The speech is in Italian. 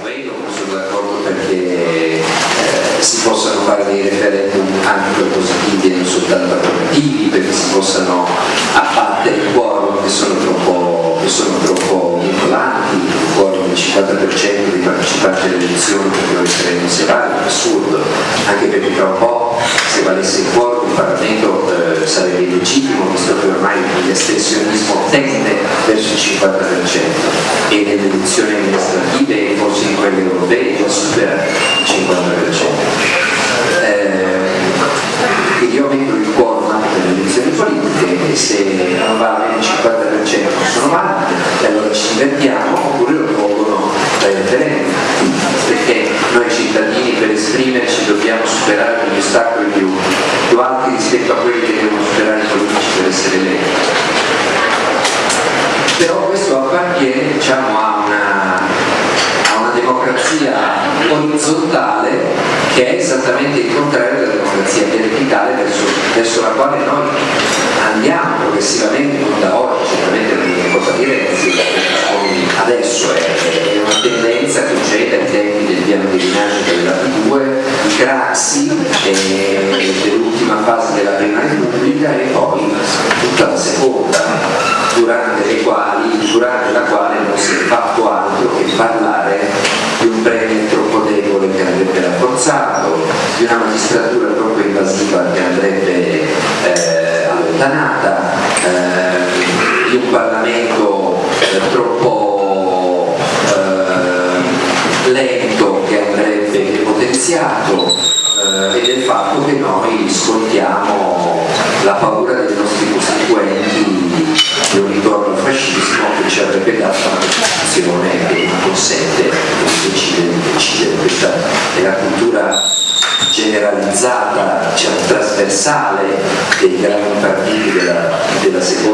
quello, non sono d'accordo perché eh, si possano fare dei referendum anche propositivi e non soltanto approvativi, perché si possano abbattere i quorum che sono troppo, che sono troppo vincolanti, il quorum del 50% dei partecipanti alle elezioni perché non referendum sia valido, è assurdo, anche perché tra un po' se valesse il quorum il Parlamento eh, sarebbe illegittimo, visto che ormai l'astensionismo tende verso il 50% e nelle elezioni amministrative supera il 50%. Eh, io metto il quorum anche per le elezioni politiche e se non va bene il 50% sono valide e allora ci divertiamo oppure lo tolgono dai referendum perché noi cittadini per esprimerci dobbiamo superare degli ostacoli più, più alti rispetto a quelli che devono superare i politici per essere eletti. Però questo appartiene diciamo, a, una, a una democrazia orizzontale che è esattamente il contrario della democrazia verticale verso, verso la quale noi andiamo progressivamente, non da oggi, certamente non è cosa di Renzi, adesso è, è una tendenza che c'è dai tempi del piano di rinascita della P2, di Craxi, dell'ultima fase della prima repubblica e poi tutta la seconda, durante, le quali, durante di una magistratura troppo invasiva che andrebbe eh, allontanata, eh, di un Parlamento eh, troppo eh, lento che andrebbe depotenziato eh, e del fatto che noi scontiamo la paura dei polarizzata, diciamo, trasversale dei grandi partiti della, della seconda